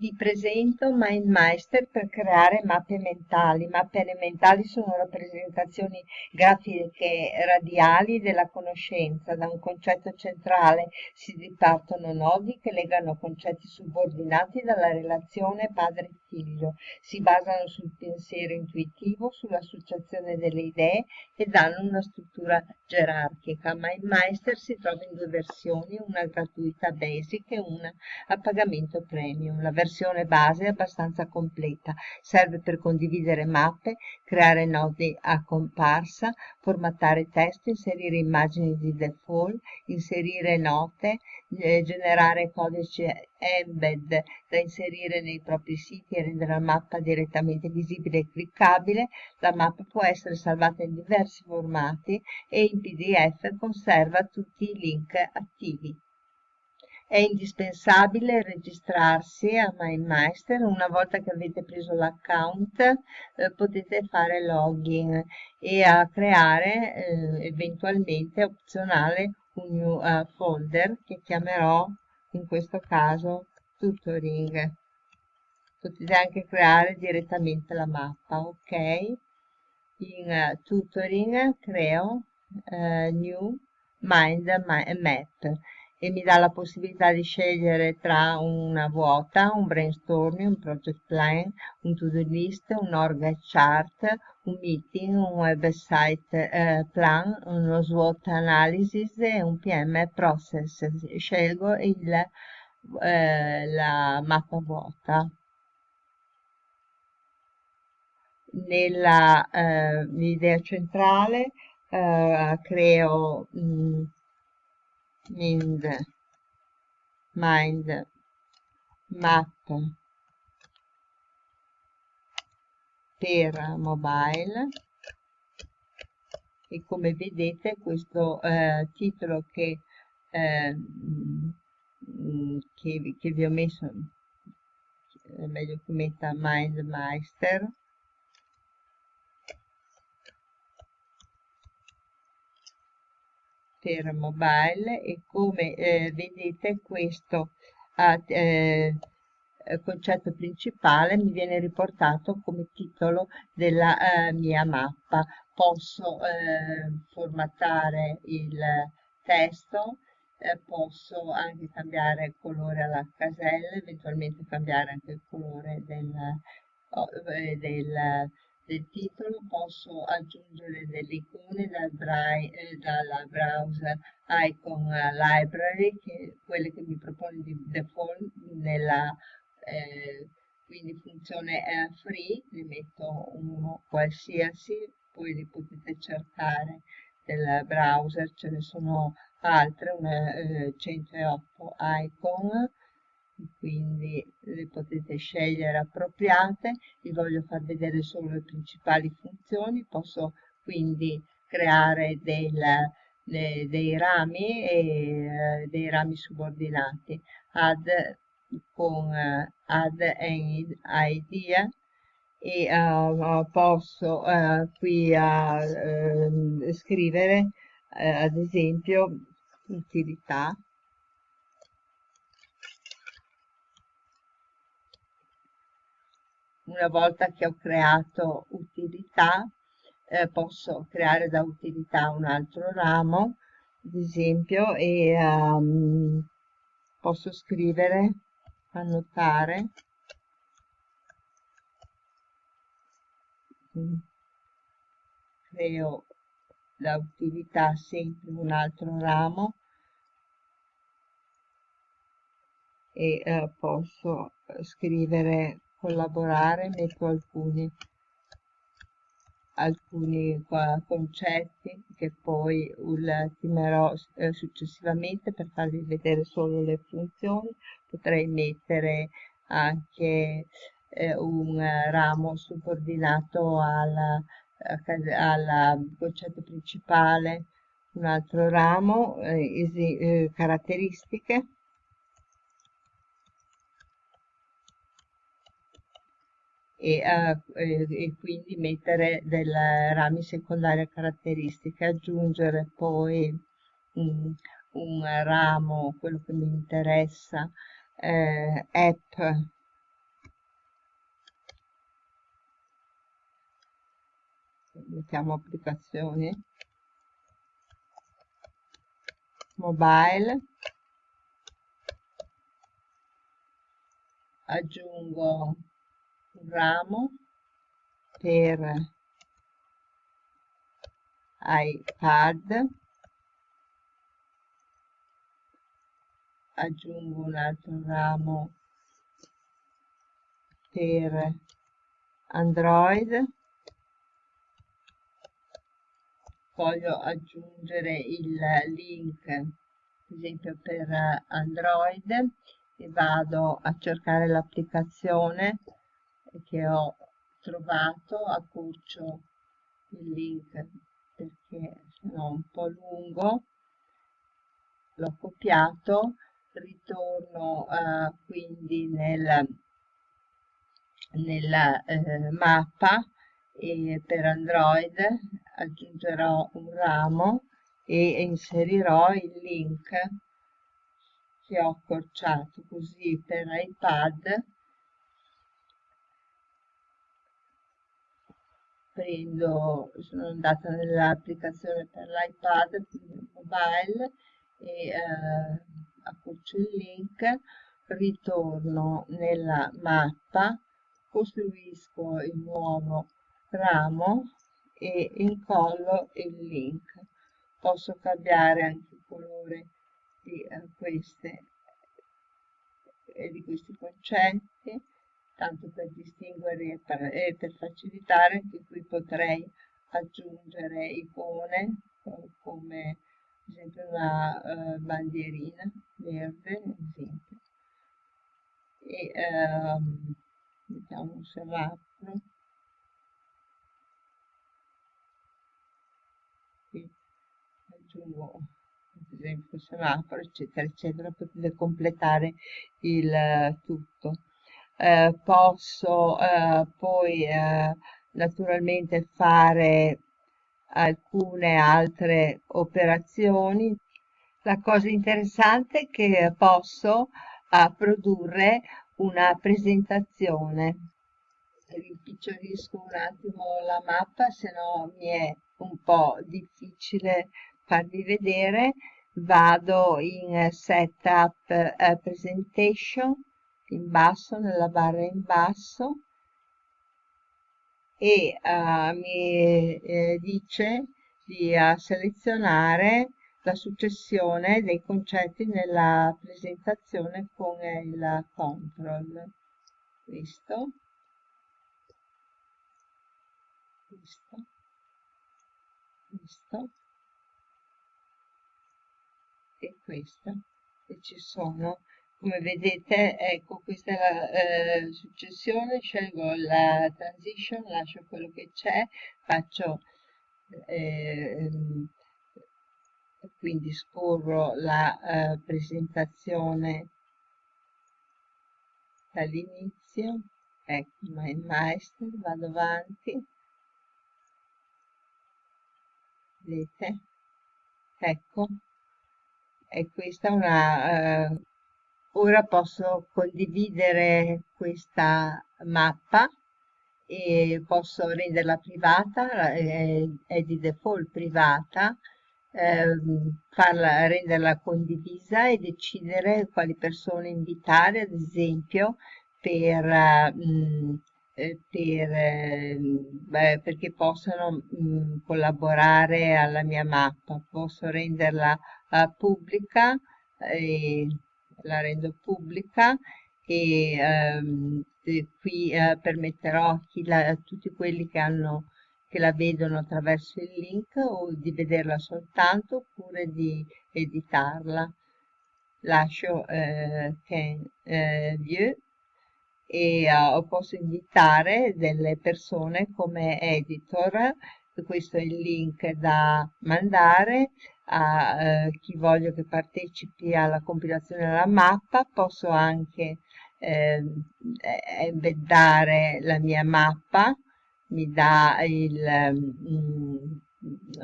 Vi presento MindMeister per creare mappe mentali. Mappe mentali sono rappresentazioni grafiche radiali della conoscenza. Da un concetto centrale si dipartono nodi che legano concetti subordinati dalla relazione padre-figlio. Si basano sul pensiero intuitivo, sull'associazione delle idee e danno una struttura gerarchica. MindMeister si trova in due versioni, una gratuita basic e una a pagamento premium. La versione base è abbastanza completa, serve per condividere mappe, creare nodi a comparsa, formattare testo, inserire immagini di default, inserire note, eh, generare codici embed da inserire nei propri siti e rendere la mappa direttamente visibile e cliccabile. La mappa può essere salvata in diversi formati e in PDF conserva tutti i link attivi. È indispensabile registrarsi a MindMeister, una volta che avete preso l'account eh, potete fare login e a creare eh, eventualmente opzionale un new uh, folder che chiamerò in questo caso tutoring. Potete anche creare direttamente la mappa, ok? In uh, tutoring creo uh, new mind map e mi dà la possibilità di scegliere tra una vuota, un brainstorming, un project plan, un to-do list, un org chart, un meeting, un website eh, plan, uno SWOT analysis e un PM process. Scelgo il, eh, la mappa vuota. Nella eh, centrale eh, creo mh, mm, mind. Mind. Map per mobile. E come vedete questo eh, titolo che, eh, che, che, vi ho messo è meglio che metta MindMeister per mobile e come eh, vedete questo eh, concetto principale mi viene riportato come titolo della eh, mia mappa. Posso eh, formattare il testo, eh, posso anche cambiare il colore alla casella, eventualmente cambiare anche il colore del, eh, del del titolo posso aggiungere delle icone dal eh, dalla browser icon library, che quelle che mi propone di default nella eh, quindi funzione free, ne metto uno qualsiasi, poi li potete cercare nel browser, ce ne sono altre, una, eh, 108 icon, quindi le potete scegliere appropriate, vi voglio far vedere solo le principali funzioni, posso quindi creare del, de, dei rami e uh, dei rami subordinati, add con uh, add an idea e uh, posso qui ehm, scrivere ad esempio utilità una volta che ho creato utilità eh, posso creare da utilità un altro ramo ad esempio e um, posso scrivere annotare. Creo da utilità sempre un altro ramo e eh, posso scrivere collaborare metto alcuni, alcuni concetti che poi ultimerò eh, successivamente per farvi vedere solo le funzioni. Potrei mettere anche eh, un ramo subordinato al, al concetto principale un altro ramo eh, eh caratteristiche e, eh, e quindi mettere dei rami secondari a caratteristiche, aggiungere poi mh, un ramo, quello che mi interessa, eh, app. Mettiamo applicazioni. Mobile. Aggiungo ramo per iPad. Aggiungo un altro ramo per Android. Voglio aggiungere il link ad esempio per Android e vado a cercare l'applicazione che ho trovato, accorcio il link perché se no è un po' lungo, l'ho copiato, ritorno eh, quindi nel, nella eh, mappa e per Android aggiungerò un ramo e inserirò il link che ho accorciato così per iPad prendo sono andata nell'applicazione per l'iPad mobile e eh, accorcio il link ritorno nella mappa costruisco il nuovo ramo e incollo il link. Posso cambiare anche il colore di, eh, queste, eh, di questi concetti tanto per distinguere e per, e per facilitare anche qui potrei aggiungere icone eh, come ad esempio una uh, bandierina verde ad esempio. E um, mettiamo se l'apro aggiungo ad esempio semaforo eccetera eccetera potete completare il uh, tutto posso uh, poi naturalmente fare alcune altre operazioni. La cosa interessante è che posso produrre una presentazione. Rimpicciolisco un attimo la mappa se no mi è un po' difficile farvi vedere. Vado in setup uh, presentation in basso nella barra in basso e uh, mi eh, dice di uh, selezionare la successione dei concetti nella presentazione con il control. Questo. Questo. Questo. E questa e ci sono come vedete ecco questa è la eh, successione scelgo la transition lascio quello che c'è faccio eh, quindi scorro la eh, presentazione dall'inizio. Ecco Mind Master vado avanti. Vedete? Ecco. E questa è una eh, ora posso condividere questa mappa e posso renderla privata è, è di default privata ehm, farla, renderla condivisa e decidere quali persone invitare ad esempio per, mh, eh, per, eh, perché possano mh, collaborare alla mia mappa. Posso renderla uh, pubblica e la rendo pubblica e, ehm, qui eh, permetterò a, tutti quelli che, hanno, che la vedono attraverso il link o di vederla soltanto oppure di editarla. Lascio eh, Can eh, View e uh, posso invitare delle persone come editor questo è il link da mandare a eh, chi voglio che partecipi alla compilazione della mappa, posso anche eh, embeddare la mia mappa, mi dà, il, mm,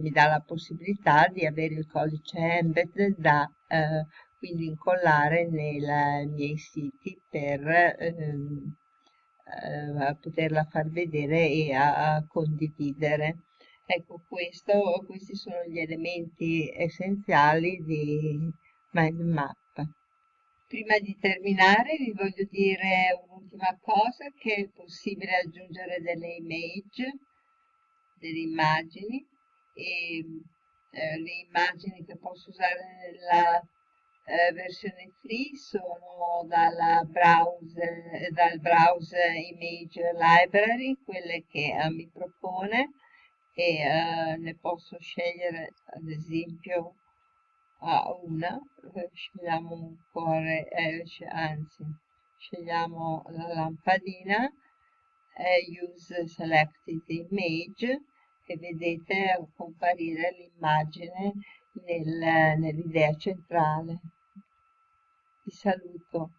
mi dà la possibilità di avere il codice embed da eh, quindi incollare nei miei siti per ehm, eh, poterla far vedere e a, a condividere Ecco, questo, questi sono gli elementi essenziali di Mind Map. Prima di terminare vi voglio dire un'ultima cosa, che è possibile aggiungere delle image, delle immagini, e eh, le immagini che posso usare nella eh, versione free sono browser, dal browser Image Library, quelle che eh, mi propone, e eh, ne posso scegliere ad esempio a una, scegliamo un cuore, eh, anzi scegliamo la lampadina, eh, use selected image e vedete comparire l'immagine nel, nell'idea centrale. Vi saluto.